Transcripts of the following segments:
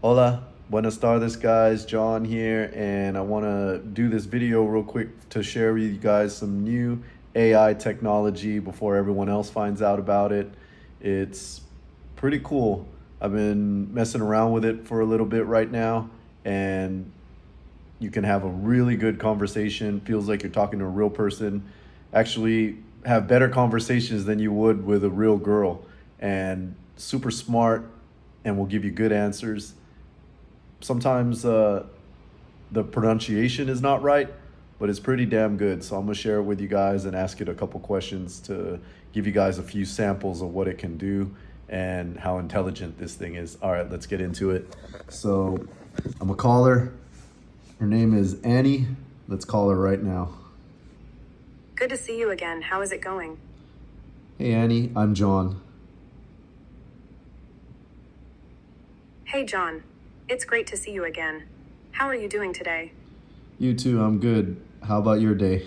Hola, buenas tardes guys, John here, and I want to do this video real quick to share with you guys some new AI technology before everyone else finds out about it. It's pretty cool. I've been messing around with it for a little bit right now, and you can have a really good conversation. Feels like you're talking to a real person. Actually, have better conversations than you would with a real girl, and super smart, and will give you good answers sometimes uh, the pronunciation is not right, but it's pretty damn good. So I'm gonna share it with you guys and ask it a couple questions to give you guys a few samples of what it can do and how intelligent this thing is. All right, let's get into it. So I'm a caller. her. Her name is Annie. Let's call her right now. Good to see you again. How is it going? Hey Annie, I'm John. Hey John, it's great to see you again. How are you doing today? You too, I'm good. How about your day?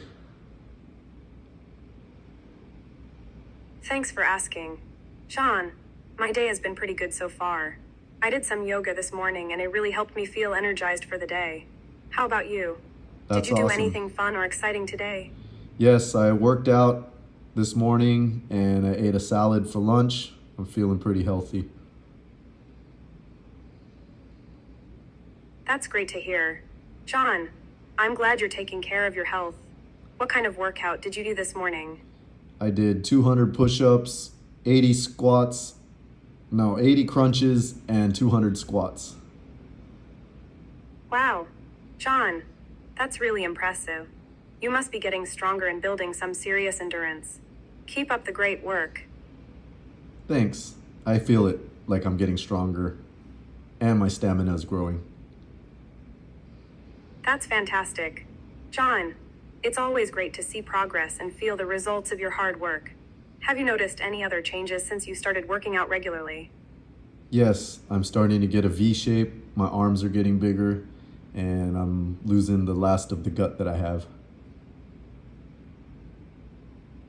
Thanks for asking. Sean, my day has been pretty good so far. I did some yoga this morning and it really helped me feel energized for the day. How about you? That's did you do awesome. anything fun or exciting today? Yes, I worked out this morning and I ate a salad for lunch. I'm feeling pretty healthy. That's great to hear. John, I'm glad you're taking care of your health. What kind of workout did you do this morning? I did 200 push-ups, 80 squats, no, 80 crunches and 200 squats. Wow. John, that's really impressive. You must be getting stronger and building some serious endurance. Keep up the great work. Thanks. I feel it like I'm getting stronger and my stamina is growing. That's fantastic. John, it's always great to see progress and feel the results of your hard work. Have you noticed any other changes since you started working out regularly? Yes, I'm starting to get a V shape. My arms are getting bigger and I'm losing the last of the gut that I have.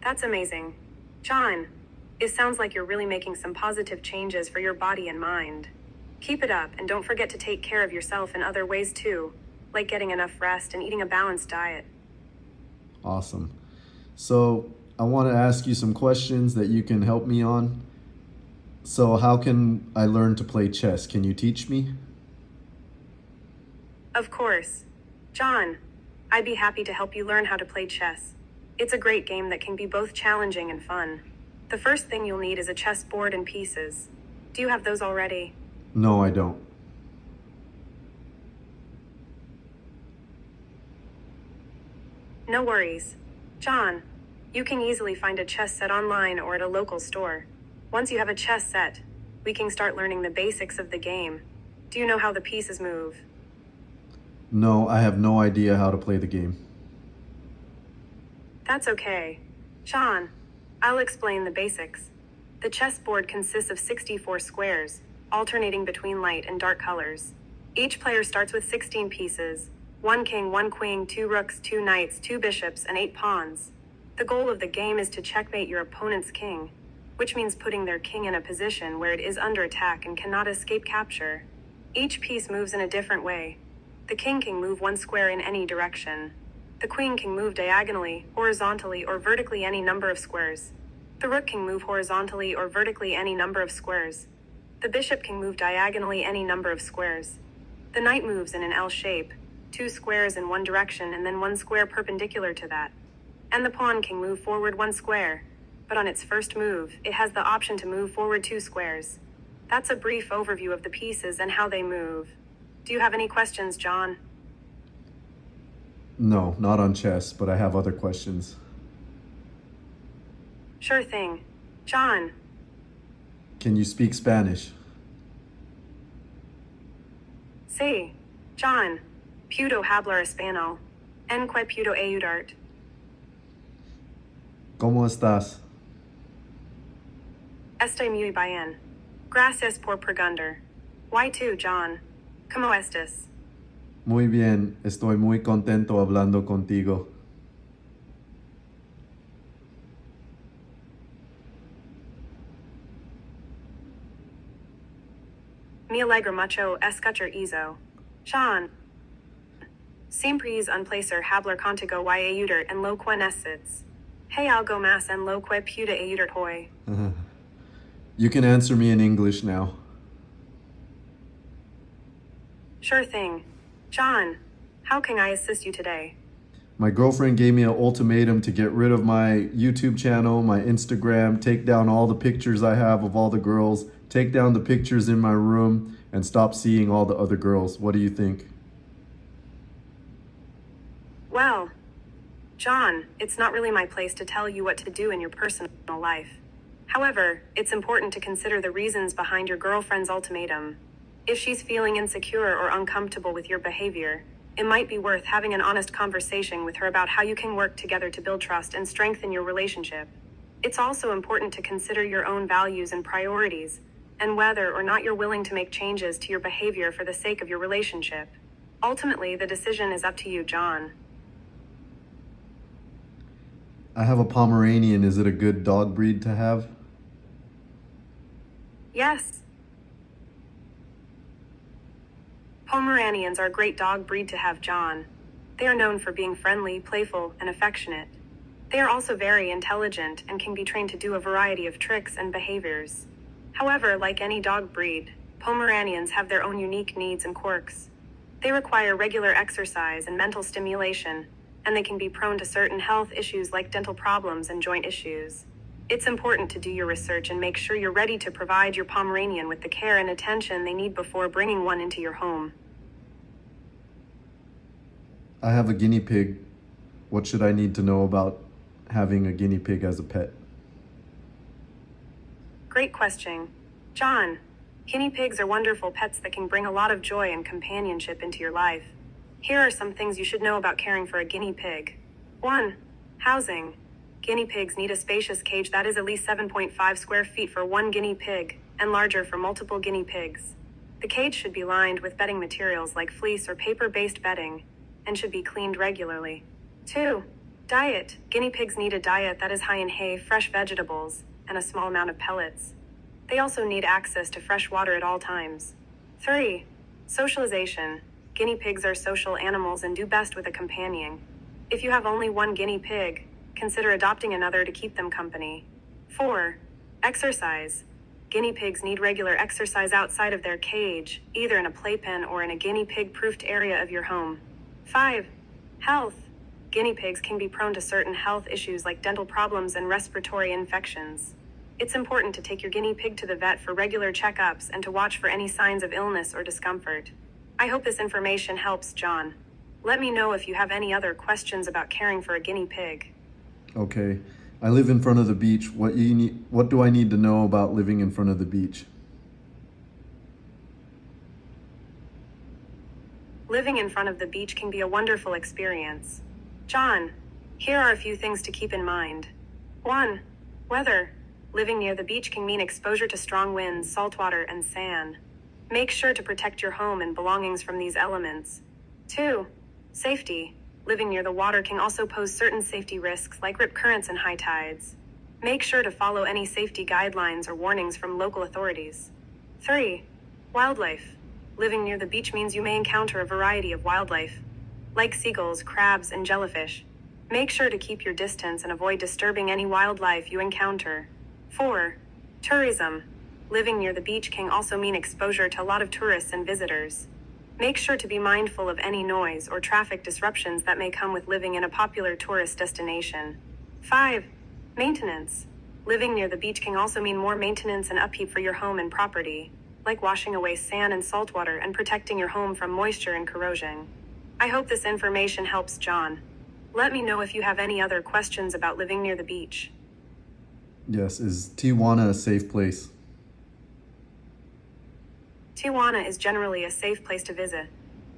That's amazing. John, it sounds like you're really making some positive changes for your body and mind. Keep it up and don't forget to take care of yourself in other ways too, like getting enough rest and eating a balanced diet. Awesome. So I want to ask you some questions that you can help me on. So how can I learn to play chess? Can you teach me? Of course. John, I'd be happy to help you learn how to play chess. It's a great game that can be both challenging and fun. The first thing you'll need is a chess board and pieces. Do you have those already? No, I don't. No worries. John, you can easily find a chess set online or at a local store. Once you have a chess set, we can start learning the basics of the game. Do you know how the pieces move? No, I have no idea how to play the game. That's okay. John, I'll explain the basics. The chessboard consists of 64 squares, alternating between light and dark colors. Each player starts with 16 pieces one king, one queen, two rooks, two knights, two bishops, and eight pawns. The goal of the game is to checkmate your opponent's king, which means putting their king in a position where it is under attack and cannot escape capture. Each piece moves in a different way. The king can move one square in any direction. The queen can move diagonally, horizontally, or vertically any number of squares. The rook can move horizontally or vertically any number of squares. The bishop can move diagonally any number of squares. The knight moves in an L shape, two squares in one direction and then one square perpendicular to that. And the pawn can move forward one square, but on its first move, it has the option to move forward two squares. That's a brief overview of the pieces and how they move. Do you have any questions, John? No, not on chess, but I have other questions. Sure thing. John, Can you speak Spanish? sí. John, puedo hablar español. En que puedo ayudarte? ¿Cómo estás? Estoy muy bien. Gracias por preguntar. Why too, John? ¿Cómo estás? Muy bien, estoy muy contento hablando contigo. mi alegro mucho escuchar eso. Sean. Siempre un placer hablar contigo y ayudar and lo que necesites. Hey algo más en lo que pueda ayudar hoy. You can answer me in English now. Sure thing. John, how can I assist you today? My girlfriend gave me an ultimatum to get rid of my YouTube channel, my Instagram, take down all the pictures I have of all the girls, take down the pictures in my room, and stop seeing all the other girls. What do you think? Well, John, it's not really my place to tell you what to do in your personal life. However, it's important to consider the reasons behind your girlfriend's ultimatum. If she's feeling insecure or uncomfortable with your behavior, it might be worth having an honest conversation with her about how you can work together to build trust and strengthen your relationship. It's also important to consider your own values and priorities, and whether or not you're willing to make changes to your behavior for the sake of your relationship. Ultimately, the decision is up to you, John. I have a Pomeranian. Is it a good dog breed to have? Yes. Pomeranians are a great dog breed to have, John. They are known for being friendly, playful, and affectionate. They are also very intelligent and can be trained to do a variety of tricks and behaviors. However, like any dog breed, Pomeranians have their own unique needs and quirks. They require regular exercise and mental stimulation, and they can be prone to certain health issues like dental problems and joint issues. It's important to do your research and make sure you're ready to provide your Pomeranian with the care and attention they need before bringing one into your home. I have a guinea pig. What should I need to know about having a guinea pig as a pet? Great question. John, guinea pigs are wonderful pets that can bring a lot of joy and companionship into your life. Here are some things you should know about caring for a guinea pig. 1. Housing. Guinea pigs need a spacious cage that is at least 7.5 square feet for one guinea pig, and larger for multiple guinea pigs. The cage should be lined with bedding materials like fleece or paper based bedding, and should be cleaned regularly. 2. Diet. Guinea pigs need a diet that is high in hay, fresh vegetables, and a small amount of pellets. They also need access to fresh water at all times. 3. Socialization. Guinea pigs are social animals and do best with a companion. If you have only one guinea pig, consider adopting another to keep them company. 4. Exercise. Guinea pigs need regular exercise outside of their cage, either in a playpen or in a guinea pig proofed area of your home. 5. Health. Guinea pigs can be prone to certain health issues like dental problems and respiratory infections. It's important to take your guinea pig to the vet for regular checkups and to watch for any signs of illness or discomfort. I hope this information helps, John. Let me know if you have any other questions about caring for a guinea pig. Okay. I live in front of the beach. What you need what do I need to know about living in front of the beach? Living in front of the beach can be a wonderful experience. John, here are a few things to keep in mind. 1. Weather. Living near the beach can mean exposure to strong winds, salt water, and sand. Make sure to protect your home and belongings from these elements. 2. Safety. Living near the water can also pose certain safety risks like rip currents and high tides. Make sure to follow any safety guidelines or warnings from local authorities. 3. Wildlife. Living near the beach means you may encounter a variety of wildlife, like seagulls, crabs, and jellyfish. Make sure to keep your distance and avoid disturbing any wildlife you encounter. 4. Tourism. Living near the beach can also mean exposure to a lot of tourists and visitors. Make sure to be mindful of any noise or traffic disruptions that may come with living in a popular tourist destination. 5. Maintenance. Living near the beach can also mean more maintenance and upkeep for your home and property, like washing away sand and salt water and protecting your home from moisture and corrosion. I hope this information helps, John. Let me know if you have any other questions about living near the beach. Yes, is Tijuana a safe place? Tijuana is generally a safe place to visit.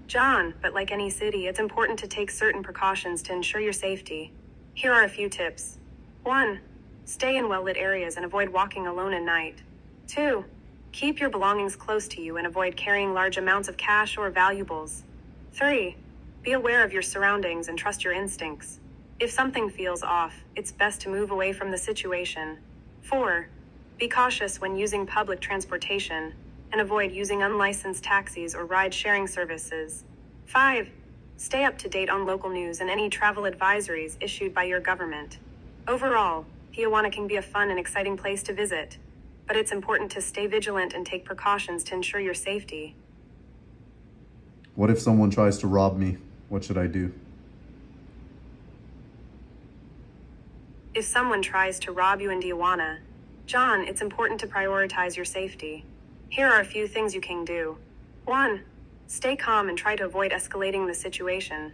John, but like any city, it's important to take certain precautions to ensure your safety. Here are a few tips. 1. Stay in well lit areas and avoid walking alone at night. 2. Keep your belongings close to you and avoid carrying large amounts of cash or valuables. 3. Be aware of your surroundings and trust your instincts. If something feels off, it's best to move away from the situation. 4. Be cautious when using public transportation and avoid using unlicensed taxis or ride sharing services. 5. Stay up to date on local news and any travel advisories issued by your government. Overall, Tijuana can be a fun and exciting place to visit, but it's important to stay vigilant and take precautions to ensure your safety. What if someone tries to rob me? What should I do? If someone tries to rob you in Tijuana, John, it's important to prioritize your safety. Here are a few things you can do. 1. Stay calm and try to avoid escalating the situation.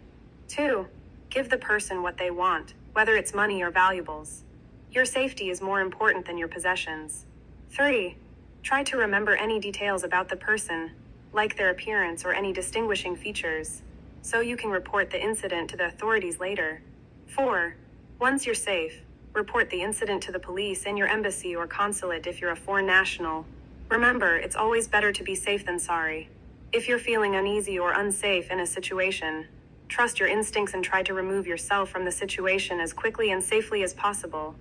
2. Give the person what they want, whether it's money or valuables. Your safety is more important than your possessions. 3. Try to remember any details about the person, like their appearance or any distinguishing features, so you can report the incident to the authorities later. 4. Once you're safe, report the incident to the police and your embassy or consulate if you're a foreign national. Remember, it's always better to be safe than sorry. If you're feeling uneasy or unsafe in a situation, trust your instincts and try to remove yourself from the situation as quickly and safely as possible.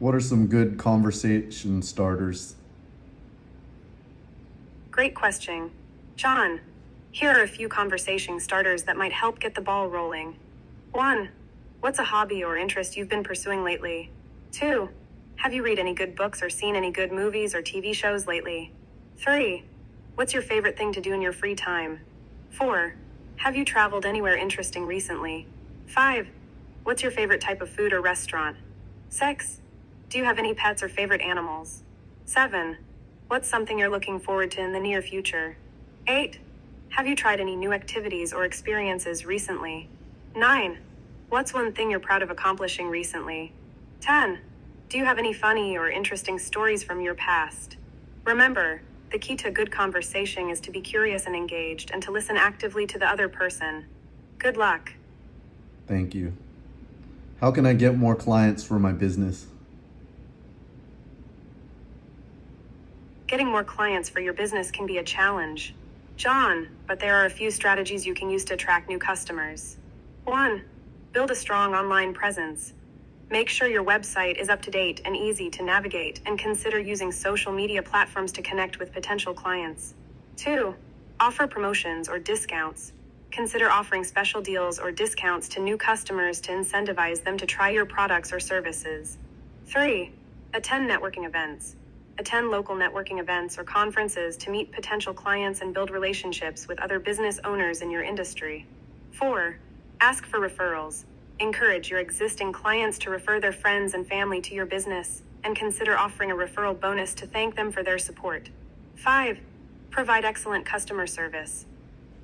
What are some good conversation starters? Great question. John, here are a few conversation starters that might help get the ball rolling. 1. What's a hobby or interest you've been pursuing lately? 2. Have you read any good books or seen any good movies or TV shows lately? 3. What's your favorite thing to do in your free time? 4. Have you traveled anywhere interesting recently? 5. What's your favorite type of food or restaurant? 6. Do you have any pets or favorite animals? 7. What's something you're looking forward to in the near future? 8. Have you tried any new activities or experiences recently? 9. What's one thing you're proud of accomplishing recently? 10. Do you have any funny or interesting stories from your past? Remember, the key to good conversation is to be curious and engaged and to listen actively to the other person. Good luck. Thank you. How can I get more clients for my business? Getting more clients for your business can be a challenge. John, but there are a few strategies you can use to attract new customers. 1. Build a strong online presence. Make sure your website is up to date and easy to navigate, and consider using social media platforms to connect with potential clients. 2. Offer promotions or discounts. Consider offering special deals or discounts to new customers to incentivize them to try your products or services. 3. Attend networking events. Attend local networking events or conferences to meet potential clients and build relationships with other business owners in your industry. 4. Ask for referrals. Encourage your existing clients to refer their friends and family to your business, and consider offering a referral bonus to thank them for their support. 5. Provide excellent customer service.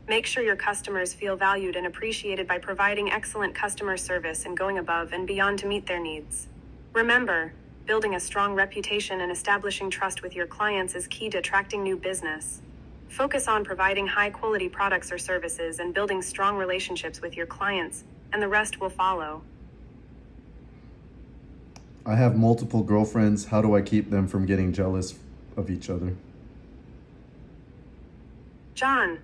Make sure your customers feel valued and appreciated by providing excellent customer service and going above and beyond to meet their needs. Remember, building a strong reputation and establishing trust with your clients is key to attracting new business. Focus on providing high quality products or services and building strong relationships with your clients, and the rest will follow. I have multiple girlfriends. How do I keep them from getting jealous of each other? John,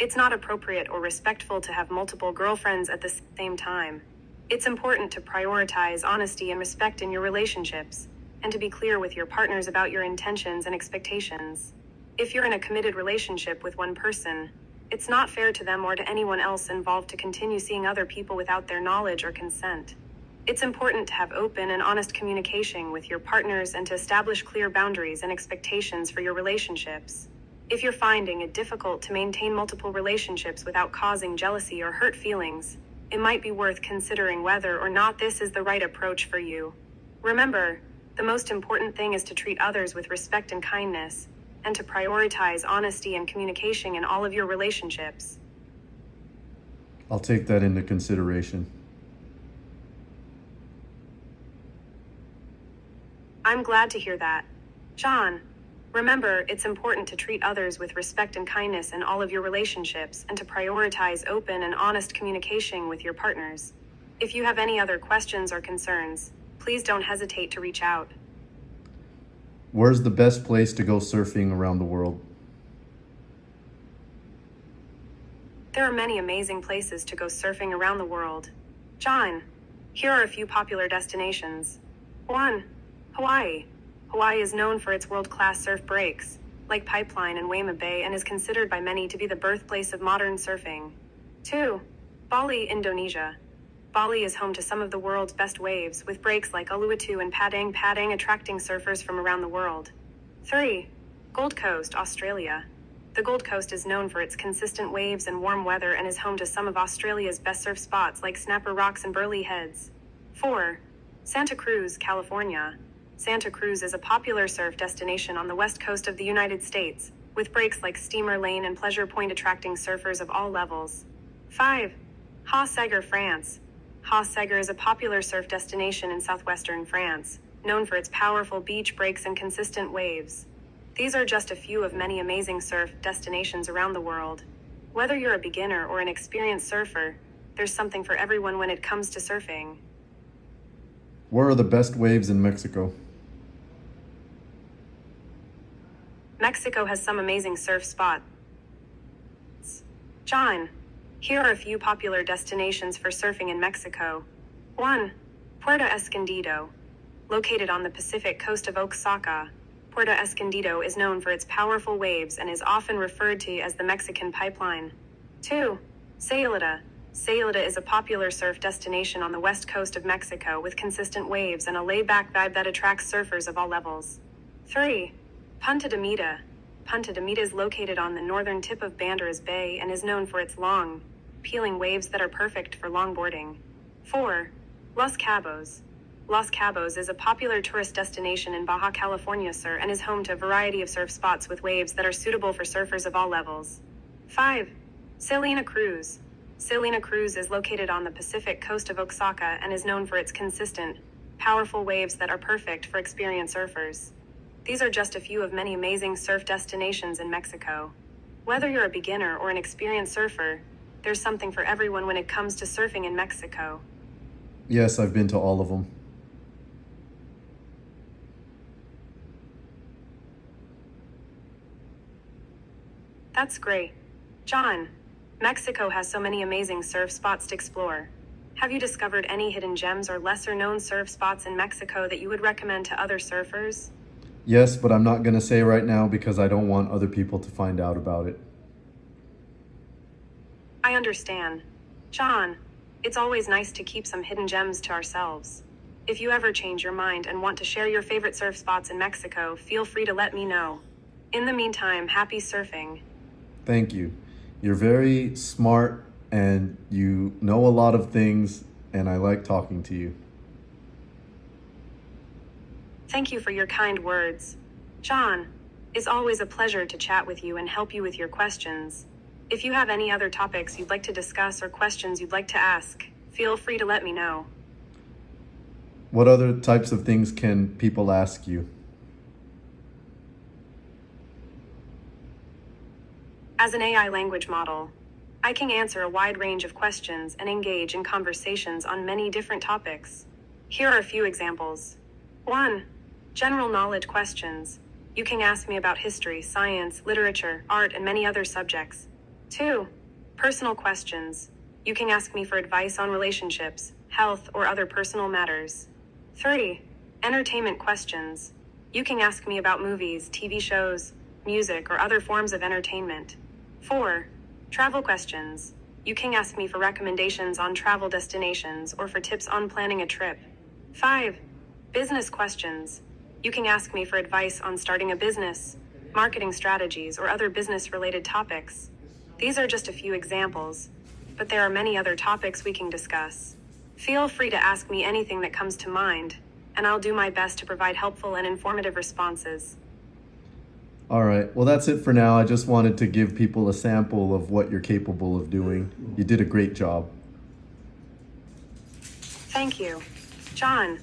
it's not appropriate or respectful to have multiple girlfriends at the same time. It's important to prioritize honesty and respect in your relationships, and to be clear with your partners about your intentions and expectations. If you're in a committed relationship with one person, it's not fair to them or to anyone else involved to continue seeing other people without their knowledge or consent. It's important to have open and honest communication with your partners and to establish clear boundaries and expectations for your relationships. If you're finding it difficult to maintain multiple relationships without causing jealousy or hurt feelings, it might be worth considering whether or not this is the right approach for you. Remember, the most important thing is to treat others with respect and kindness, and to prioritize honesty and communication in all of your relationships. I'll take that into consideration. I'm glad to hear that. John, Remember, it's important to treat others with respect and kindness in all of your relationships and to prioritize open and honest communication with your partners. If you have any other questions or concerns, please don't hesitate to reach out. Where's the best place to go surfing around the world? There are many amazing places to go surfing around the world. John, here are a few popular destinations. 1. Hawaii. Hawaii is known for its world class surf breaks, like Pipeline and Waimea Bay, and is considered by many to be the birthplace of modern surfing. 2. Bali, Indonesia. Bali is home to some of the world's best waves, with breaks like Uluwatu and Padang Padang attracting surfers from around the world. 3. Gold Coast, Australia. The Gold Coast is known for its consistent waves and warm weather and is home to some of Australia's best surf spots like Snapper Rocks and Burleigh Heads. 4. Santa Cruz, California. Santa Cruz is a popular surf destination on the west coast of the United States, with breaks like Steamer Lane and Pleasure Point attracting surfers of all levels. 5. Hossegor, France. Hossegor is a popular surf destination in southwestern France, known for its powerful beach breaks and consistent waves. These are just a few of many amazing surf destinations around the world. Whether you're a beginner or an experienced surfer, there's something for everyone when it comes to surfing. Where are the best waves in Mexico? Mexico has some amazing surf spots. John, here are a few popular destinations for surfing in Mexico. 1. Puerto Escondido. Located on the Pacific coast of Oaxaca, Puerto Escondido is known for its powerful waves and is often referred to as the Mexican Pipeline. 2. Sayulita. Sayulita is a popular surf destination on the west coast of Mexico with consistent waves and a laid back vibe that attracts surfers of all levels. 3. Punta de Mita. Punta de Mita is located on the northern tip of Banderas Bay and is known for its long, peeling waves that are perfect for longboarding. 4. Los Cabos. Los Cabos is a popular tourist destination in Baja California Sur and is home to a variety of surf spots with waves that are suitable for surfers of all levels. 5. Salina Cruz. Salina Cruz is located on the Pacific coast of Oaxaca and is known for its consistent, powerful waves that are perfect for experienced surfers. These are just a few of many amazing surf destinations in Mexico. Whether you're a beginner or an experienced surfer, there's something for everyone when it comes to surfing in Mexico. Yes, I've been to all of them. That's great. John, Mexico has so many amazing surf spots to explore. Have you discovered any hidden gems or lesser known surf spots in Mexico that you would recommend to other surfers? Yes, but I'm not going to say right now because I don't want other people to find out about it. I understand. John, it's always nice to keep some hidden gems to ourselves. If you ever change your mind and want to share your favorite surf spots in Mexico, feel free to let me know. In the meantime, happy surfing. Thank you. You're very smart and you know a lot of things, and I like talking to you. Thank you for your kind words. John, it's always a pleasure to chat with you and help you with your questions. If you have any other topics you'd like to discuss or questions you'd like to ask, feel free to let me know. What other types of things can people ask you? As an AI language model, I can answer a wide range of questions and engage in conversations on many different topics. Here are a few examples. 1. General knowledge questions. You can ask me about history, science, literature, art, and many other subjects. 2. Personal questions. You can ask me for advice on relationships, health, or other personal matters. 3. Entertainment questions. You can ask me about movies, TV shows, music, or other forms of entertainment. 4. Travel questions. You can ask me for recommendations on travel destinations or for tips on planning a trip. 5. Business questions. You can ask me for advice on starting a business, marketing strategies, or other business related topics. These are just a few examples, but there are many other topics we can discuss. Feel free to ask me anything that comes to mind, and I'll do my best to provide helpful and informative responses. All right. Well, that's it for now. I just wanted to give people a sample of what you're capable of doing. You did a great job. Thank you. John,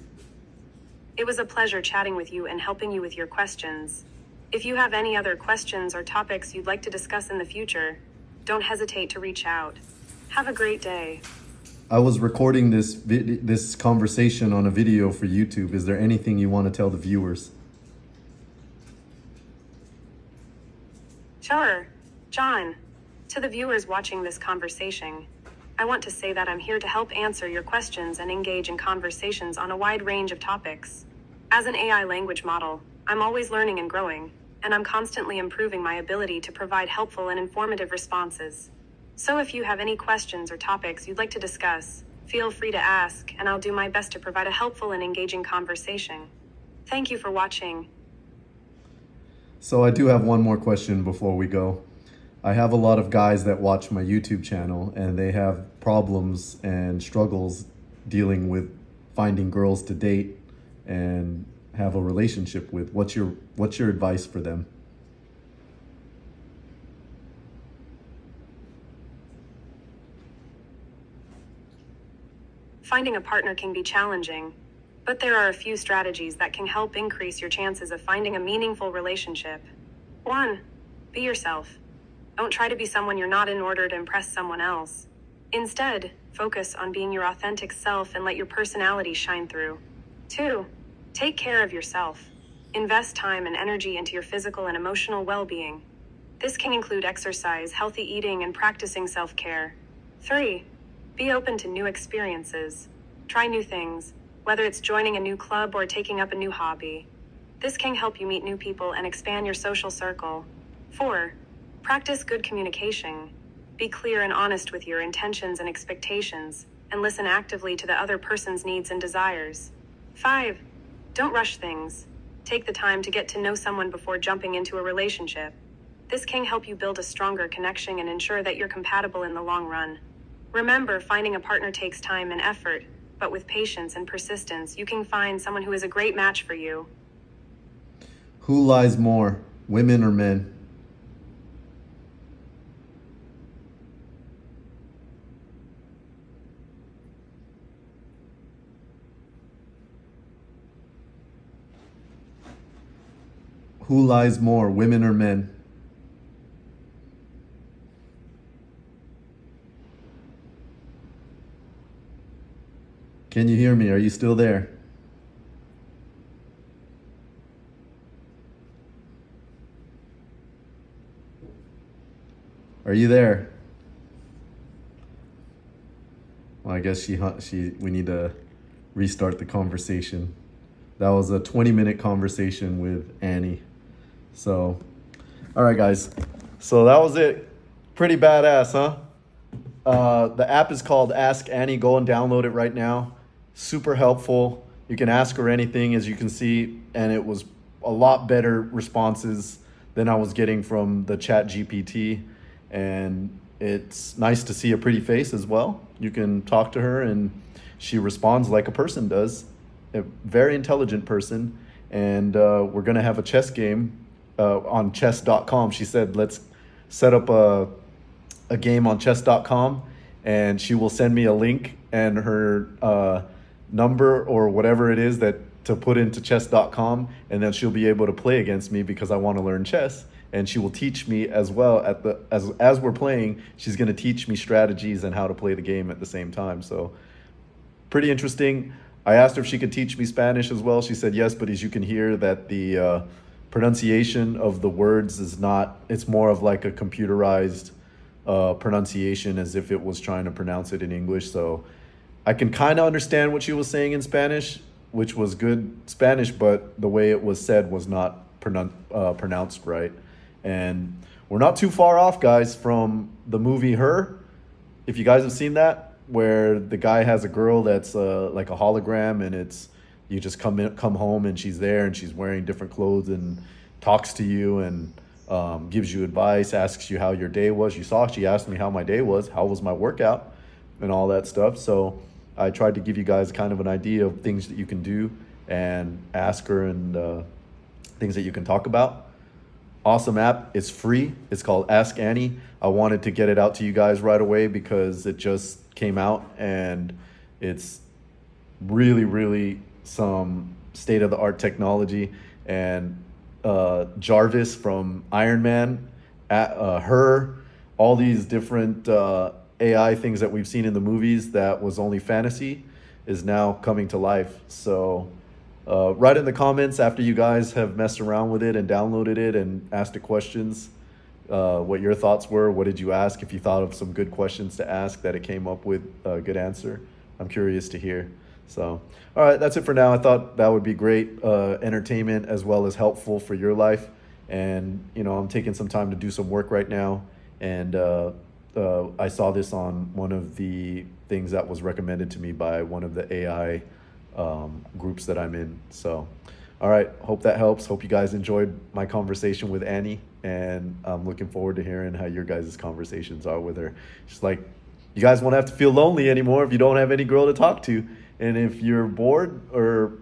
it was a pleasure chatting with you and helping you with your questions. If you have any other questions or topics you'd like to discuss in the future, don't hesitate to reach out. Have a great day. I was recording this this conversation on a video for YouTube. Is there anything you want to tell the viewers? Sure. John, to the viewers watching this conversation, I want to say that I'm here to help answer your questions and engage in conversations on a wide range of topics. As an AI language model, I'm always learning and growing. And I'm constantly improving my ability to provide helpful and informative responses. So if you have any questions or topics you'd like to discuss, feel free to ask, and I'll do my best to provide a helpful and engaging conversation. Thank you for watching. So I do have one more question before we go. I have a lot of guys that watch my YouTube channel and they have problems and struggles dealing with finding girls to date and have a relationship with. What's your what's your advice for them? Finding a partner can be challenging, but there are a few strategies that can help increase your chances of finding a meaningful relationship. 1. Be yourself. Don't try to be someone you're not in order to impress someone else. Instead, focus on being your authentic self and let your personality shine through. 2. Take care of yourself. Invest time and energy into your physical and emotional well being. This can include exercise, healthy eating, and practicing self care. 3. Be open to new experiences. Try new things, whether it's joining a new club or taking up a new hobby. This can help you meet new people and expand your social circle. 4. Practice good communication. Be clear and honest with your intentions and expectations, and listen actively to the other person's needs and desires. 5. Don't rush things. Take the time to get to know someone before jumping into a relationship. This can help you build a stronger connection and ensure that you're compatible in the long run. Remember, finding a partner takes time and effort, but with patience and persistence, you can find someone who is a great match for you. Who lies more, women or men? Who lies more, women or men? Can you hear me? Are you still there? Are you there? Well, I guess she she we need to restart the conversation. That was a 20 minute conversation with Annie. So, all right, guys. So that was it. Pretty badass, huh? Uh, the app is called Ask Annie. Go and download it right now super helpful. You can ask her anything, as you can see, and it was a lot better responses than I was getting from the ChatGPT. And it's nice to see a pretty face as well. You can talk to her and she responds like a person does, a very intelligent person. And uh, we're going to have a chess game uh, on chess.com. She said, let's set up a, a game on chess.com and she will send me a link and her uh, number or whatever it is that to put into chess.com and then she'll be able to play against me because I want to learn chess and she will teach me as well at the as as we're playing she's going to teach me strategies and how to play the game at the same time so pretty interesting I asked her if she could teach me Spanish as well she said yes but as you can hear that the uh, pronunciation of the words is not it's more of like a computerized uh, pronunciation as if it was trying to pronounce it in English so I can kind of understand what she was saying in Spanish, which was good Spanish, but the way it was said was not pronoun- uh, pronounced right. And we're not too far off, guys, from the movie Her. If you guys have seen that, where the guy has a girl that's uh, like a hologram, and it's you just come in, come home, and she's there, and she's wearing different clothes, and talks to you, and um, gives you advice, asks you how your day was. You saw she asked me how my day was, how was my workout, and all that stuff. So I tried to give you guys kind of an idea of things that you can do and ask her and uh, things that you can talk about. Awesome app. It's free. It's called Ask Annie. I wanted to get it out to you guys right away because it just came out and it's really, really some state of the art technology. And uh, Jarvis from Iron Man, uh, her, all these different uh, AI things that we've seen in the movies that was only fantasy is now coming to life. So uh, write in the comments after you guys have messed around with it and downloaded it and asked the questions uh, what your thoughts were. What did you ask? If you thought of some good questions to ask that it came up with a good answer, I'm curious to hear. So, all right, that's it for now. I thought that would be great uh, entertainment as well as helpful for your life. and you know I'm taking some time to do some work right now, and uh, uh, I saw this on one of the things that was recommended to me by one of the AI um, groups that I'm in. So, all right, hope that helps. Hope you guys enjoyed my conversation with Annie, and I'm looking forward to hearing how your guys' conversations are with her. She's like, you guys won't have to feel lonely anymore if you don't have any girl to talk to, and if you're bored or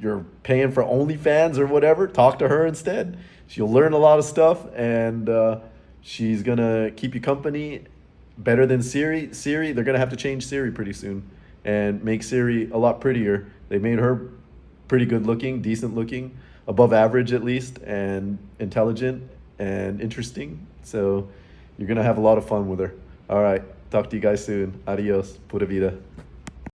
you're paying for OnlyFans or whatever, talk to her instead. She'll learn a lot of stuff, and uh, she's gonna keep you company better than Siri. Siri, they're gonna have to change Siri pretty soon and make Siri a lot prettier. They made her pretty good looking, decent looking, above average at least, and intelligent and interesting. So you're gonna have a lot of fun with her. All right, talk to you guys soon. Adios, pura vida.